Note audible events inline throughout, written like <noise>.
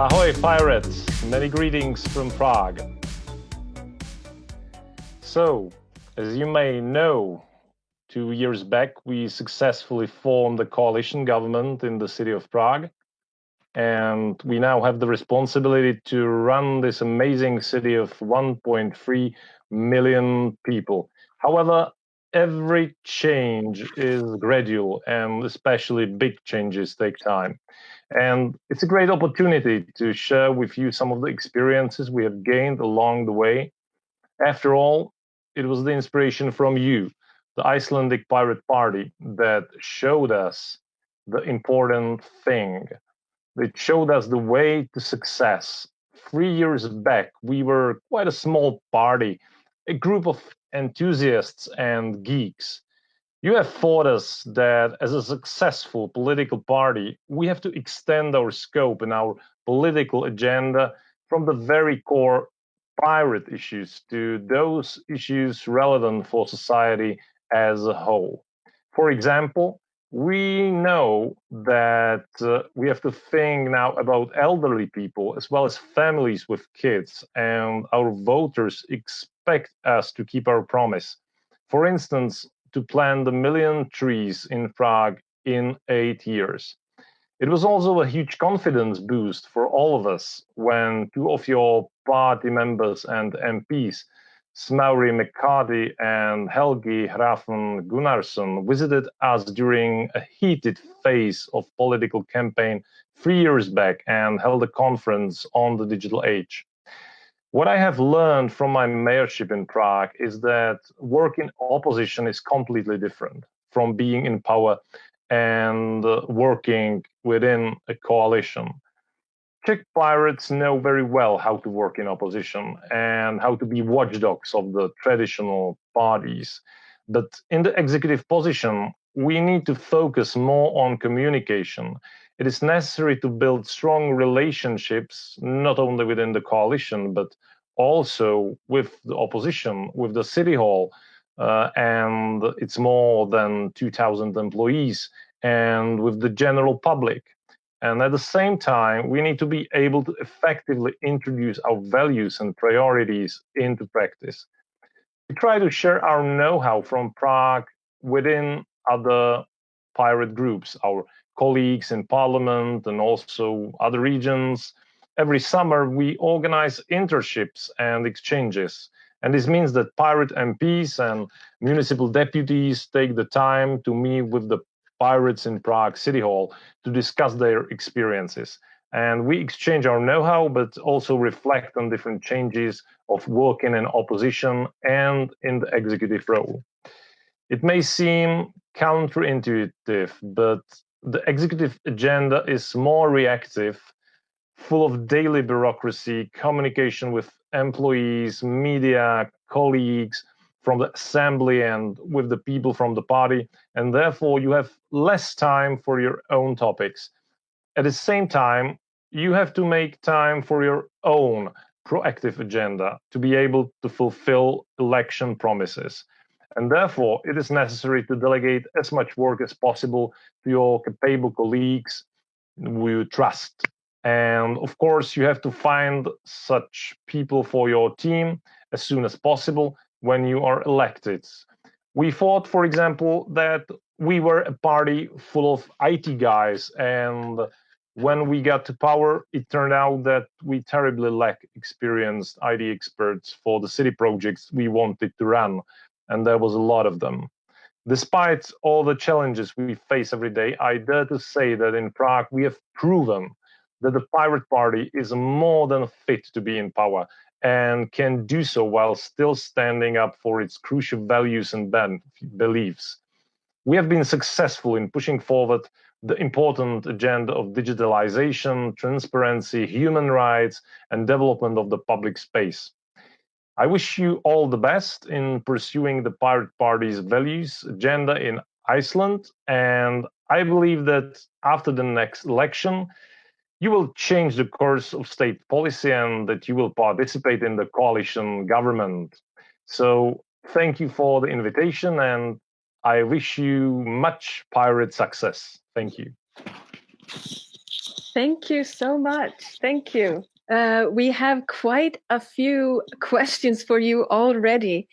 Ahoy, pirates! Many greetings from Prague. So, as you may know, two years back we successfully formed a coalition government in the city of Prague. And we now have the responsibility to run this amazing city of 1.3 million people. However, every change is gradual and especially big changes take time. And it's a great opportunity to share with you some of the experiences we have gained along the way. After all, it was the inspiration from you, the Icelandic Pirate Party, that showed us the important thing. It showed us the way to success. Three years back, we were quite a small party, a group of enthusiasts and geeks. You have taught us that as a successful political party, we have to extend our scope and our political agenda from the very core pirate issues to those issues relevant for society as a whole. For example, we know that uh, we have to think now about elderly people as well as families with kids, and our voters expect us to keep our promise. For instance, to plant a million trees in Prague in eight years. It was also a huge confidence boost for all of us when two of your party members and MPs, Smári McCarthy and Helgi Hrafn Gunnarsson, visited us during a heated phase of political campaign three years back and held a conference on the digital age. What I have learned from my mayorship in Prague is that work in opposition is completely different from being in power and uh, working within a coalition. Czech pirates know very well how to work in opposition and how to be watchdogs of the traditional parties. But in the executive position, we need to focus more on communication it is necessary to build strong relationships, not only within the coalition, but also with the opposition, with the city hall, uh, and it's more than 2,000 employees, and with the general public. And at the same time, we need to be able to effectively introduce our values and priorities into practice. We try to share our know how from Prague within other pirate groups, our colleagues in parliament and also other regions. Every summer, we organize internships and exchanges. And this means that pirate MPs and municipal deputies take the time to meet with the pirates in Prague City Hall to discuss their experiences. And we exchange our know how, but also reflect on different changes of working in opposition and in the executive role. It may seem counterintuitive, but the executive agenda is more reactive, full of daily bureaucracy, communication with employees, media, colleagues from the assembly, and with the people from the party. And therefore, you have less time for your own topics. At the same time, you have to make time for your own proactive agenda to be able to fulfill election promises. And therefore, it is necessary to delegate as much work as possible to your capable colleagues who you trust. And of course, you have to find such people for your team as soon as possible when you are elected. We thought, for example, that we were a party full of IT guys. And when we got to power, it turned out that we terribly lack experienced IT experts for the city projects we wanted to run and there was a lot of them. Despite all the challenges we face every day, I dare to say that in Prague we have proven that the Pirate Party is more than fit to be in power and can do so while still standing up for its crucial values and beliefs. We have been successful in pushing forward the important agenda of digitalization, transparency, human rights, and development of the public space. I wish you all the best in pursuing the Pirate Party's values agenda in Iceland. And I believe that after the next election, you will change the course of state policy and that you will participate in the coalition government. So thank you for the invitation and I wish you much pirate success. Thank you. Thank you so much. Thank you. Uh, we have quite a few <laughs> questions for you already.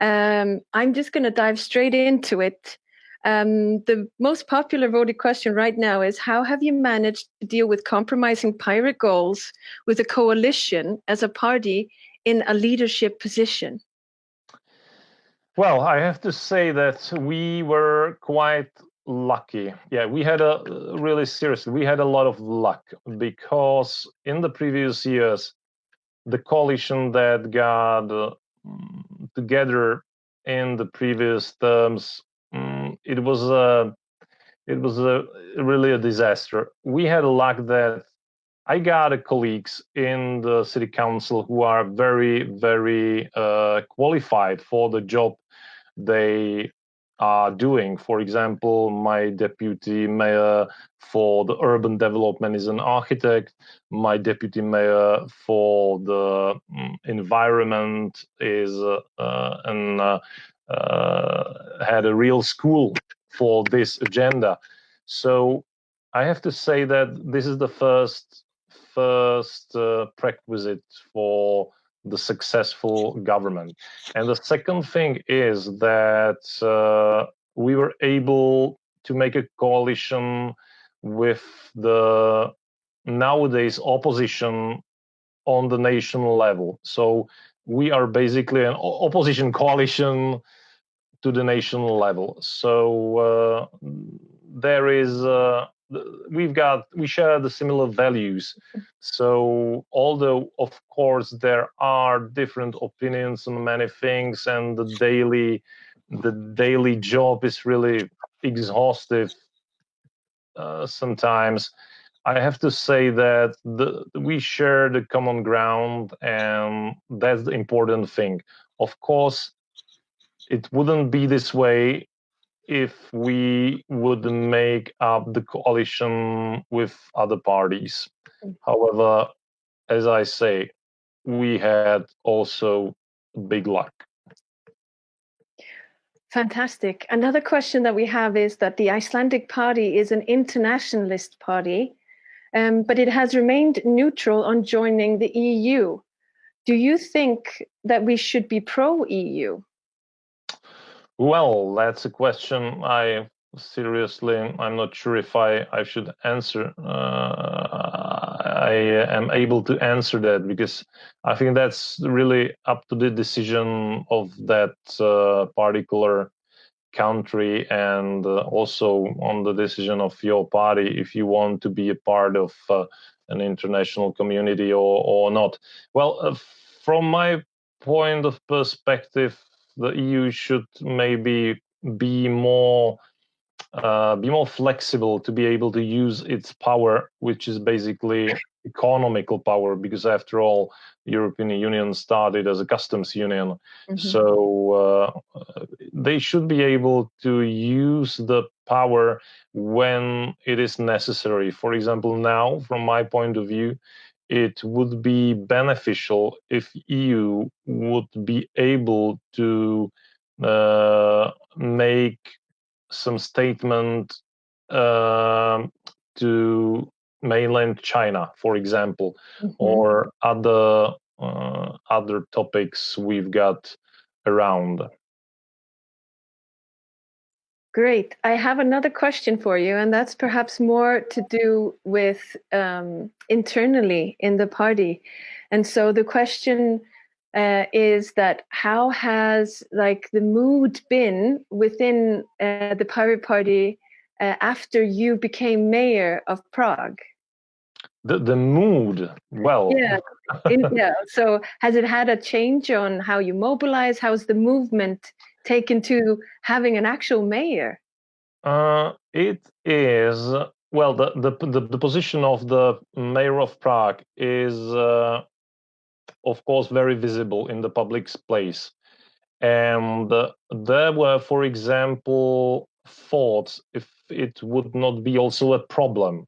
Um, I'm just going to dive straight into it. Um, the most popular voted question right now is How have you managed to deal with compromising pirate goals with a coalition as a party in a leadership position? Well, I have to say that we were quite lucky. Yeah, we had a really seriously, we had a lot of luck because in the previous years, the coalition that got uh, together in the previous terms, um, it was a, it was a really a disaster. We had luck that I got colleagues in the city council who are very, very uh, qualified for the job they are doing. For example, my deputy mayor for the urban development is an architect. My deputy mayor for the um, environment is uh, uh, an uh, uh, had a real school for this agenda. So I have to say that this is the first first uh, prerequisite for the successful government. And the second thing is that uh, we were able to make a coalition with the nowadays opposition on the national level. So we are basically an opposition coalition to the national level. So uh, there is uh, we've got we share the similar values. So although of course there are different opinions on many things and the daily the daily job is really exhaustive uh, sometimes i have to say that the, we share the common ground and that's the important thing. Of course it wouldn't be this way if we would make up the coalition with other parties. However, as I say, we had also big luck. Fantastic. Another question that we have is that the Icelandic Party is an internationalist party, um, but it has remained neutral on joining the EU. Do you think that we should be pro EU? Well, that's a question I seriously, I'm not sure if I, I should answer. Uh, I am able to answer that because I think that's really up to the decision of that uh, particular country and uh, also on the decision of your party if you want to be a part of uh, an international community or, or not. Well, uh, from my point of perspective, the EU should maybe be more uh, be more flexible to be able to use its power, which is basically economical power, because after all, the European Union started as a customs union. Mm-hmm. So uh, they should be able to use the power when it is necessary. For example, now, from my point of view, it would be beneficial if EU would be able to uh, make some statement uh, to mainland China, for example, mm-hmm. or other uh, other topics we've got around. Great. I have another question for you, and that's perhaps more to do with um, internally in the party. And so the question uh, is that how has like the mood been within uh, the Pirate Party uh, after you became mayor of Prague? The the mood, well, yeah, <laughs> yeah. So has it had a change on how you mobilize? How's the movement taken to having an actual mayor? Uh, it is well the, the the the position of the mayor of Prague is uh, of course, very visible in the public place. And uh, there were, for example, thoughts if it would not be also a problem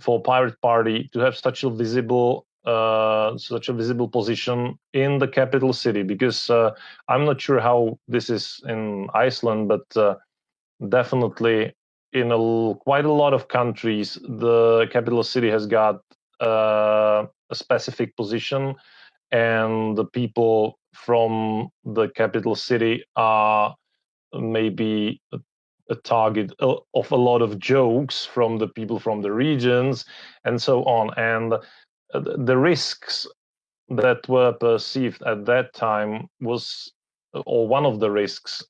for Pirate Party to have such a visible uh, such a visible position in the capital city because uh, I'm not sure how this is in Iceland, but uh, definitely in a, quite a lot of countries, the capital city has got uh, a specific position, and the people from the capital city are maybe a, a target of a lot of jokes from the people from the regions and so on. And the risks that were perceived at that time was, or one of the risks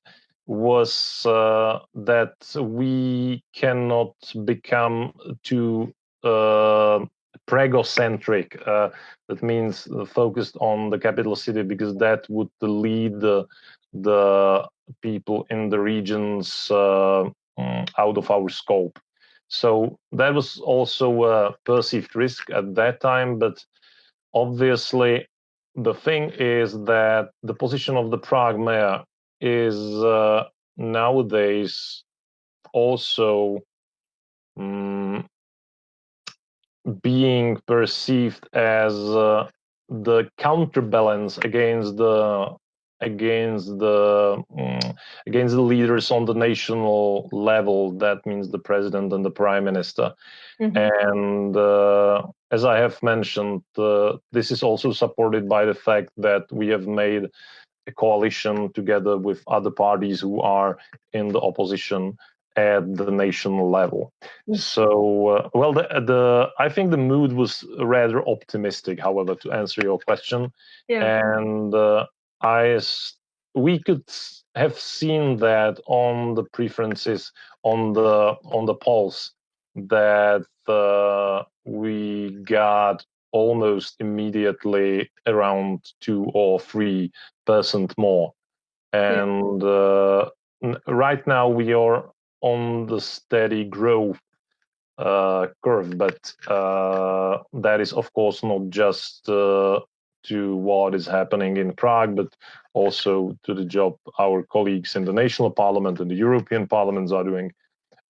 was uh, that we cannot become too uh, pragocentric. Uh, that means focused on the capital city because that would lead the, the people in the regions uh, mm, out of our scope. So that was also a perceived risk at that time, but obviously the thing is that the position of the Prague mayor is uh, nowadays also um, being perceived as uh, the counterbalance against the against the um, against the leaders on the national level that means the president and the prime minister mm-hmm. and uh, as i have mentioned uh, this is also supported by the fact that we have made a coalition together with other parties who are in the opposition at the national level. Mm. So, uh, well, the, the I think the mood was rather optimistic. However, to answer your question, yeah. and uh, I we could have seen that on the preferences on the on the polls that uh, we got almost immediately around two or three percent more. And uh, right now we are on the steady growth uh, curve, but uh, that is of course not just uh, to what is happening in Prague, but also to the job our colleagues in the national parliament and the European parliaments are doing,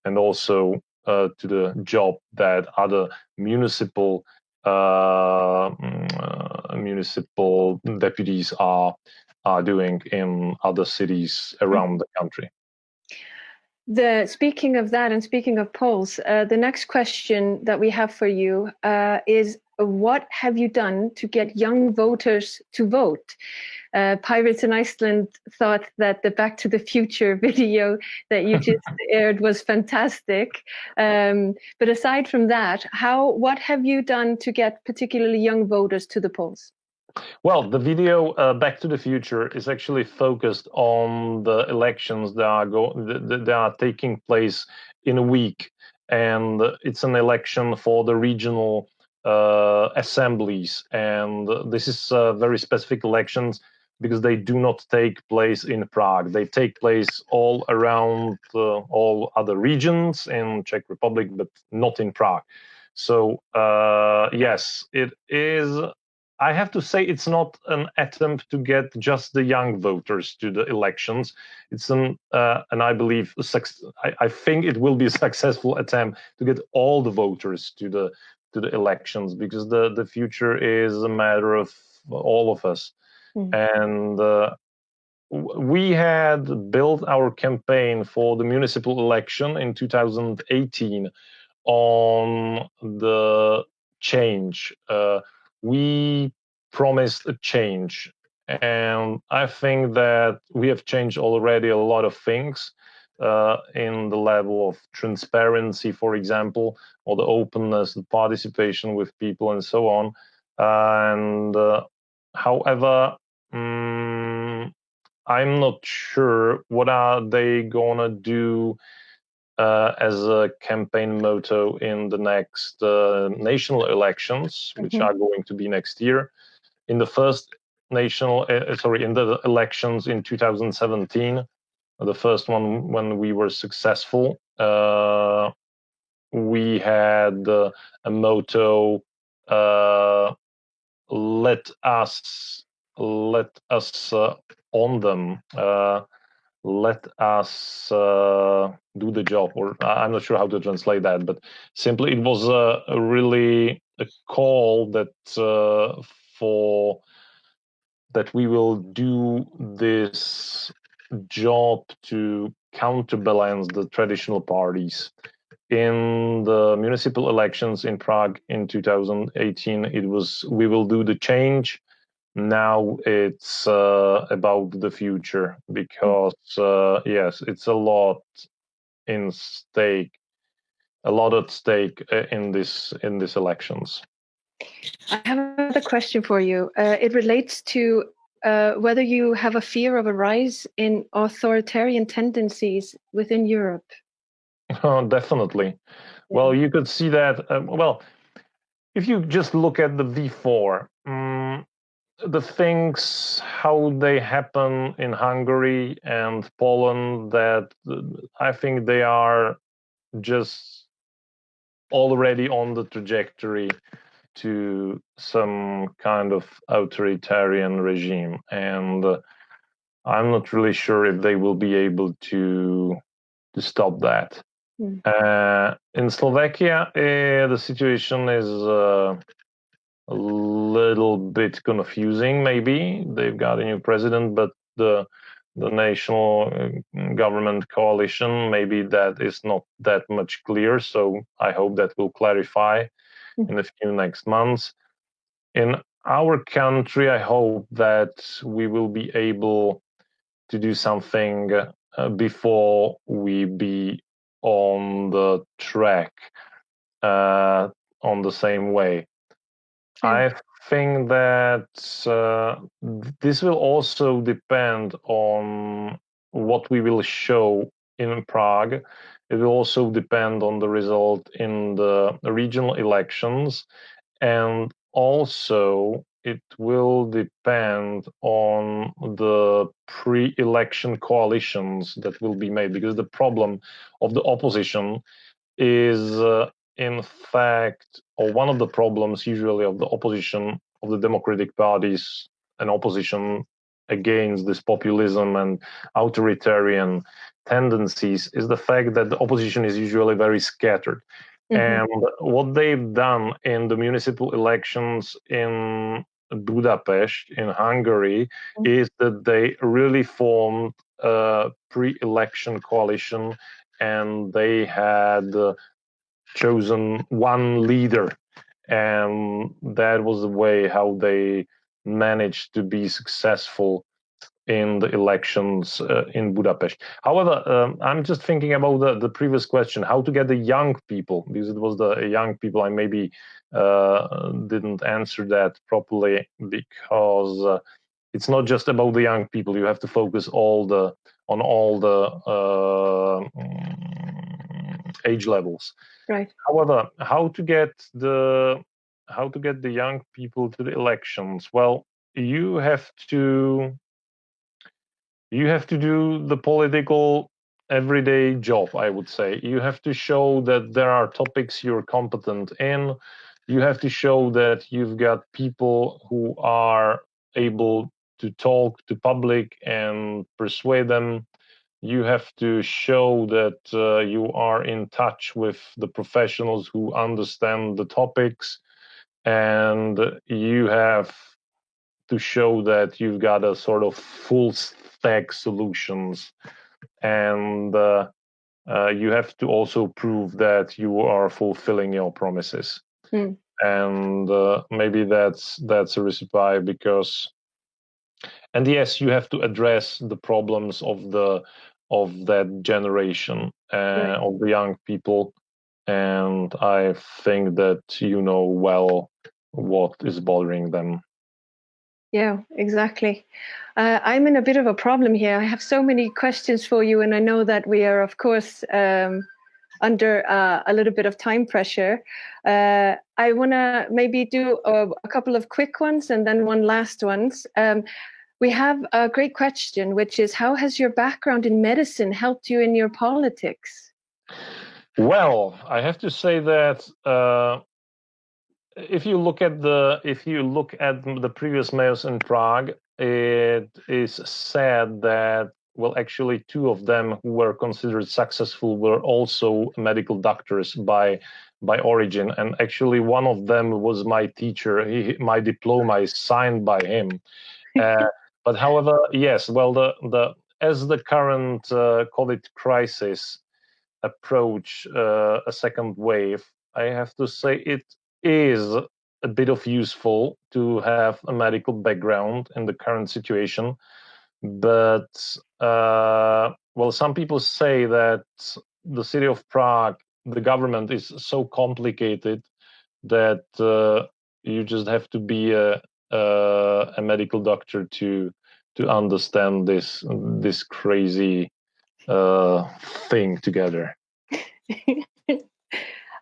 and also uh, to the job that other municipal uh, mm, uh, municipal deputies are are doing in other cities around the country. The speaking of that and speaking of polls, uh, the next question that we have for you uh, is what have you done to get young voters to vote? Uh, Pirates in Iceland thought that the Back to the Future <laughs> video that you <laughs> just aired was fantastic. Um, but aside from that, how what have you done to get particularly young voters to the polls? Well, the video uh, Back to the Future is actually focused on the elections that are go that are taking place in a week, and it's an election for the regional uh, assemblies, and this is uh, very specific elections because they do not take place in Prague. They take place all around uh, all other regions in Czech Republic, but not in Prague. So uh, yes, it is. I have to say it's not an attempt to get just the young voters to the elections. It's an, uh, and I believe, I, I think it will be a <laughs> successful attempt to get all the voters to the to the elections because the the future is a matter of all of us. Mm. and uh, we had built our campaign for the municipal election in 2018 on the change. Uh, we promised a change and i think that we have changed already a lot of things uh, in the level of transparency, for example, or the openness, the participation with people, and so on. And uh, however, um, I'm not sure what are they gonna do uh, as a campaign motto in the next uh, national elections, which mm-hmm. are going to be next year. In the first national, uh, sorry, in the elections in 2017, the first one when we were successful. Uh, we had uh, a motto: uh, "Let us, let us uh, on them." Uh, let us uh, do the job, or I'm not sure how to translate that, but simply it was a, really a call that for that we will do this job to counterbalance the traditional parties. In the municipal elections in Prague in 2018, it was we will do the change. Now it's uh, about the future because uh, yes, it's a lot in stake, a lot at stake uh, in this in these elections. I have another question for you. Uh, it relates to uh, whether you have a fear of a rise in authoritarian tendencies within Europe. <laughs> Oh, definitely. Yeah. Well, you could see that. Um, well, if you just look at the V4, um, the things how they happen in Hungary and Poland, that I think they are just already on the trajectory to some kind of authoritarian regime and uh, i'm not really sure if they will be able to to stop that mm. uh, in slovakia uh, the situation is uh, a little bit confusing maybe they've got a new president but the the national uh, government coalition maybe that is not that much clear so i hope that will clarify. In a few next months. In our country, I hope that we will be able to do something uh, before we be on the track uh, on the same way. I think that uh, this will also depend on what we will show in Prague it will also depend on the result in the regional elections. And also, it will depend on the pre election coalitions that will be made because the problem of the opposition is, uh, in fact, or one of the problems usually of the opposition of the democratic parties and opposition against this populism and authoritarian tendencies is the fact that the opposition is usually very scattered. Mm-hmm. And what they've done in the municipal elections in Budapest, in Hungary, mm-hmm. is that they really formed a pre election coalition and they had uh, chosen one leader. And that was the way how they managed to be successful in the elections uh, in Budapest. However, um, I'm just thinking about the, the previous question how to get the young people, because it was the young people. I maybe uh, didn't answer that properly because uh, it's not just about the young people. You have to focus all the on all the uh, age levels. Right. However, how to get the how to get the young people to the elections? Well, you have to you have to do the political everyday job i would say. You have to show that there are topics you're competent in. You have to show that you've got people who are able to talk to public and persuade them. You have to show that uh, you are in touch with the professionals who understand the topics and you have to show that you've got a sort of full stack solutions. And uh, uh, you have to also prove that you are fulfilling your promises. Hmm. and uh, maybe that's that's a recipe because and yes you have to address the problems of the of that generation uh, of the young people and i think that you know well what is bothering them yeah, exactly. Uh, I'm in a bit of a problem here. I have so many questions for you, and I know that we are, of course, um, under uh, a little bit of time pressure. Uh, I want to maybe do a, a, couple of quick ones and then one last ones. Um, we have a great question, which is how has your background in medicine helped you in your politics? Well, I have to say that uh, if you look at the if you look at the previous mayors in Prague, it is said that well, actually, two of them who were considered successful were also medical doctors by by origin, and actually, one of them was my teacher. He, my diploma is signed by him. <laughs> Uh, but however, yes, well, the the as the current uh, COVID crisis approach uh, a second wave, I have to say it is a bit of useful to have a medical background in the current situation. But uh, well, some people say that the city of Prague, the government is so complicated that uh, you just have to be a, a, a medical doctor to to understand this this crazy uh, thing together. <laughs>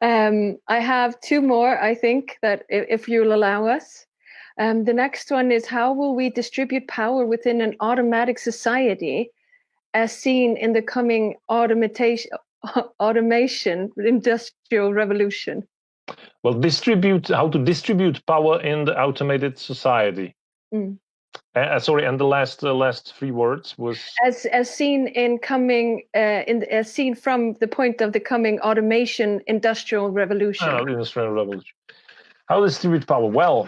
um, I have two more, I think, that if, if you'll allow us. Um, the next one is how will we distribute power within an automatic society as seen in the coming automation, <laughs> automation industrial revolution? Well, distribute how to distribute power in the automated society. Mm. Uh, sorry, and the last uh, last three words was as as seen in coming uh, in as seen from the point of the coming automation industrial revolution. Oh, industrial revolution. How distribute power? Well,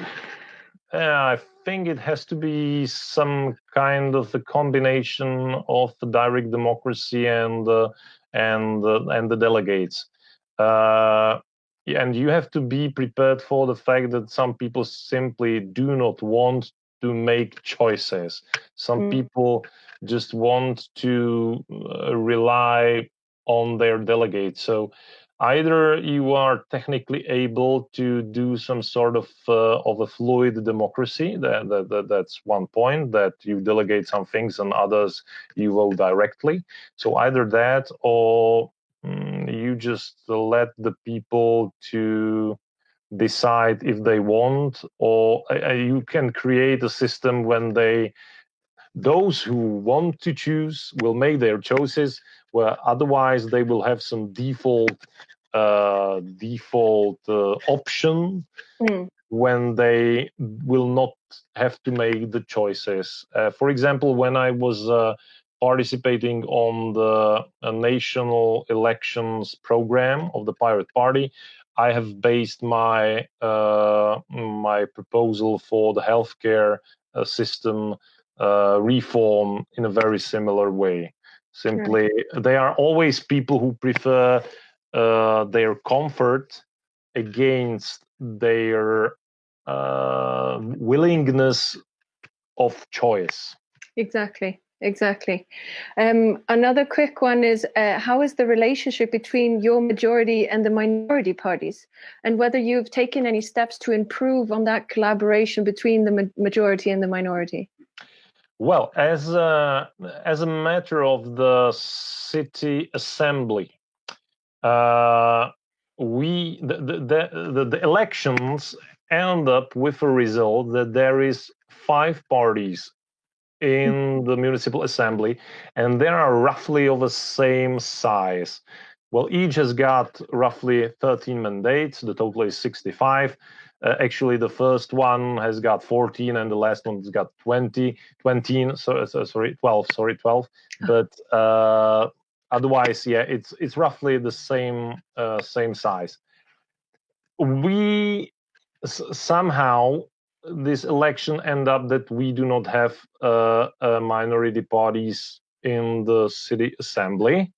uh, I think it has to be some kind of a combination of direct democracy and uh, and uh, and the delegates. and you have to be prepared for the fact that some people simply do not want to make choices. Some mm. people just want to uh, rely on their delegates. So either you are technically able to do some sort of uh, of a fluid democracy that, that, that, that's one point that you delegate some things and others you vote directly so either that or mm, you just let the people to decide if they want or uh, you can create a system when they those who want to choose will make their choices where otherwise they will have some default uh, default uh, option mm. when they will not have to make the choices uh, for example when i was uh, participating on the uh, national elections program of the pirate party I have based my uh, my proposal for the healthcare uh, system uh, reform in a very similar way. Simply, sure. they are always people who prefer uh, their comfort against their uh, willingness of choice. Exactly exactly. Um, another quick one is uh, how is the relationship between your majority and the minority parties, and whether you've taken any steps to improve on that collaboration between the ma majority and the minority? Well, as a, as a matter of the city assembly, uh, we the, the, the, the elections end up with a result that there is five parties in the municipal assembly, and they are roughly of the same size. Well, each has got roughly 13 mandates. The total is 65. Uh, actually, the first one has got 14, and the last one has got 20, 20. So, so sorry, 12. Sorry, 12. But uh, otherwise, yeah, it's it's roughly the same uh, same size. We somehow this election end up that we do not have uh, uh, minority parties in the city assembly.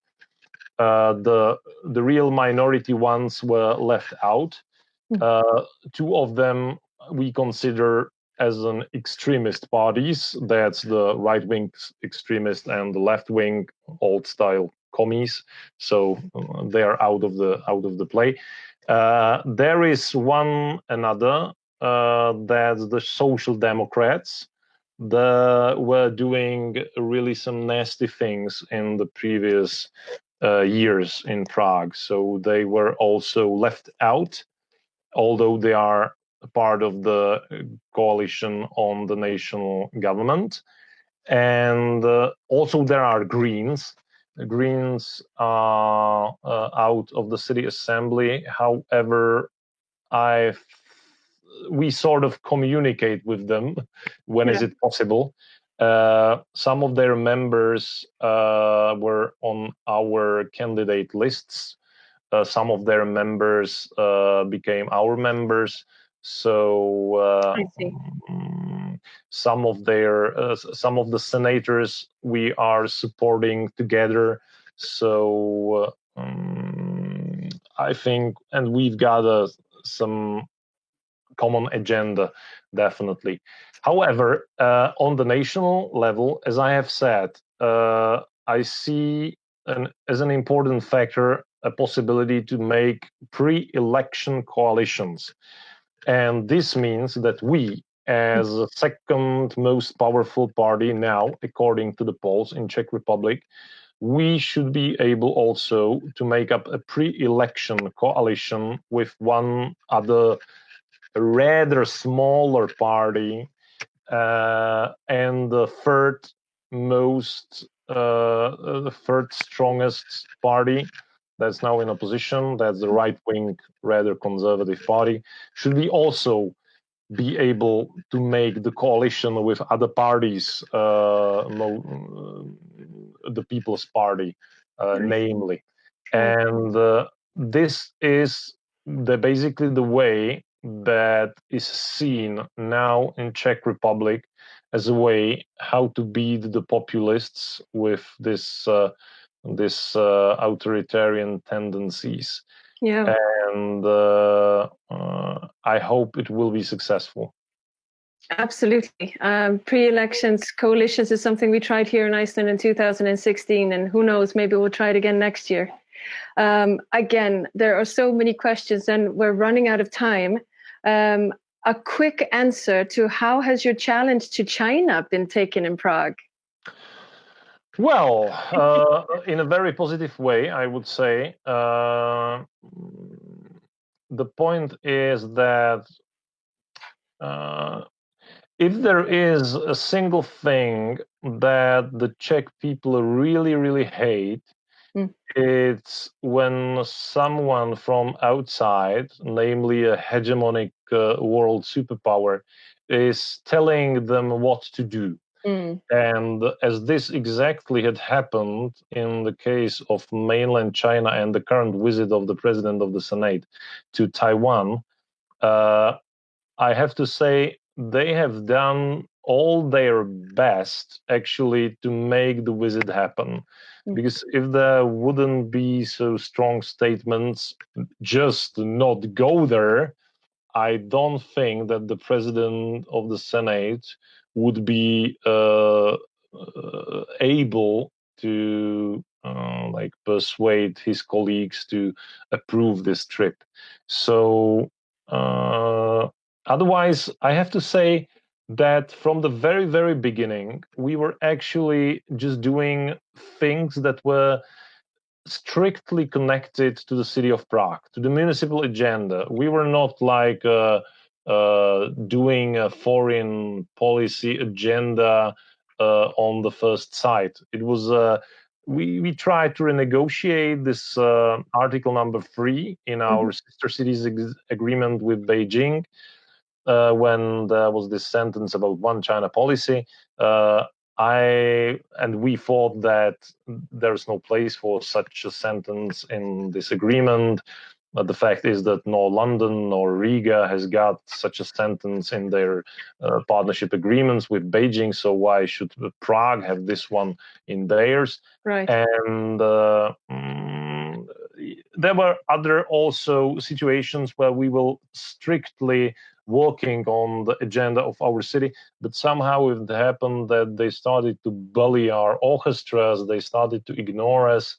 Uh, the the real minority ones were left out. Hmm. Uh, two of them we consider as an extremist parties. That's the right wing extremist and the left wing old style commies. So uh, they are out of the out of the play. Uh, there is one another that the social democrats the, were doing really some nasty things in the previous uh, years in Prague. So they were also left out, although they are part of the coalition on the national government. And uh, also there are Greens. The Greens are uh, out of the city assembly. However, I we sort of communicate with them when yeah. is it possible uh, some of their members uh, were on our candidate lists uh, some of their members uh, became our members so uh, mm, Some of their uh, some of the senators we are supporting together. So um, I think, and we've got uh, some common agenda, definitely. However, uh, on the national level, as I have said, uh, I see an, as an important factor a possibility to make pre-election coalitions. And this means that we, as the second most powerful party now, according to the polls in Czech Republic, we should be able also to make up a pre-election coalition with one other rather smaller party uh, and the third most uh, the third strongest party that's now in opposition that's the right wing rather conservative party should we also be able to make the coalition with other parties uh, the people's party uh, namely. And uh, this is the basically the way that is seen now in Czech Republic as a way how to beat the populists with this uh, this uh, authoritarian tendencies. Yeah. And uh, uh I hope it will be successful. Absolutely. Um, pre-elections coalitions is something we tried here in Iceland in 2016, and who knows, maybe we'll try it again next year. Um, again, there are so many questions, and we're running out of time. Um, a quick answer to how has your challenge to China been taken in Prague? Well, uh, in a very positive way, I would say. Uh, the point is that uh, if there is a single thing that the Czech people really, really hate, mm. it's when someone from outside, namely a hegemonic uh, world superpower is telling them what to do. Mm. And as this exactly had happened in the case of mainland China and the current visit of the president of the Senate to Taiwan, uh, I have to say they have done all their best actually to make the visit happen. Mm. Because if there wouldn't be so strong statements, just not go there, I don't think that the president of the Senate would be uh, uh, able to uh, like persuade his colleagues to approve this trip. So uh, otherwise, I have to say that from the very very beginning, we were actually just doing things that were strictly connected to the city of Prague, to the municipal agenda. We were not like uh, uh, doing a foreign policy agenda uh, on the first sight. It was uh, we we tried to renegotiate this uh, article number three in our mm-hmm. sister cities agreement with Beijing. Uh, when there was this sentence about one China policy, I and we thought that there's no place for such a sentence in this agreement. But the fact is that nor London nor Riga has got such a sentence in their uh, partnership agreements with Beijing. So why should Prague have this one in theirs? Right. And uh, mm, there were other also situations where we will strictly working on the agenda of our city, but somehow it happened that they started to bully our orchestras, they started to ignore us.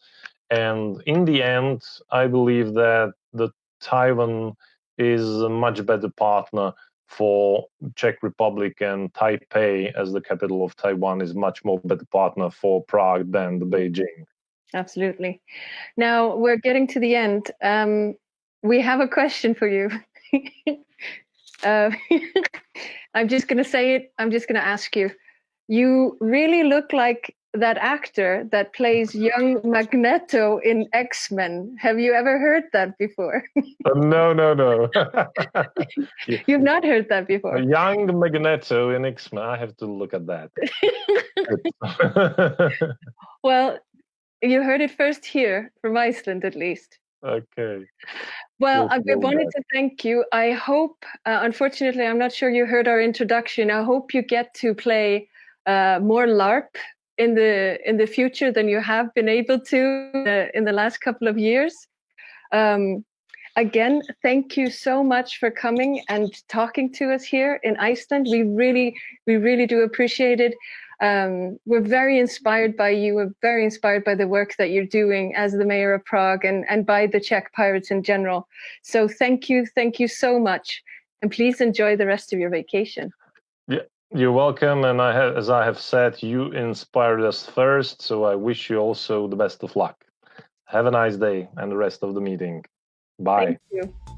And in the end, I believe that the Taiwan is a much better partner for Czech Republic and Taipei as the capital of Taiwan is much more better partner for Prague than the Beijing. Absolutely. Now we're getting to the end. Um, we have a question for you. <laughs> Uh, <laughs> I'm just going to say it. I'm just going to ask you. You really look like that actor that plays young Magneto in X Men. Have you ever heard that before? <laughs> uh, no, no, no. <laughs> You've not heard that before. A young Magneto in X Men. I have to look at that. well, you heard it first here from Iceland, at least. Okay. Well, I wanted to thank you. I hope, uh, unfortunately, I'm not sure you heard our introduction. I hope you get to play uh, more LARP in the in the future than you have been able to uh, in the last couple of years. Um, again, thank you so much for coming and talking to us here in Iceland. We really, we really do appreciate it um, we're very inspired by you. We're very inspired by the work that you're doing as the mayor of Prague and, and by the Czech Pirates in general. So thank you. Thank you so much. And please enjoy the rest of your vacation. Yeah, you're welcome. And I have, as I have said, you inspired us first. So I wish you also the best of luck. Have a nice day and the rest of the meeting. Bye. Thank you.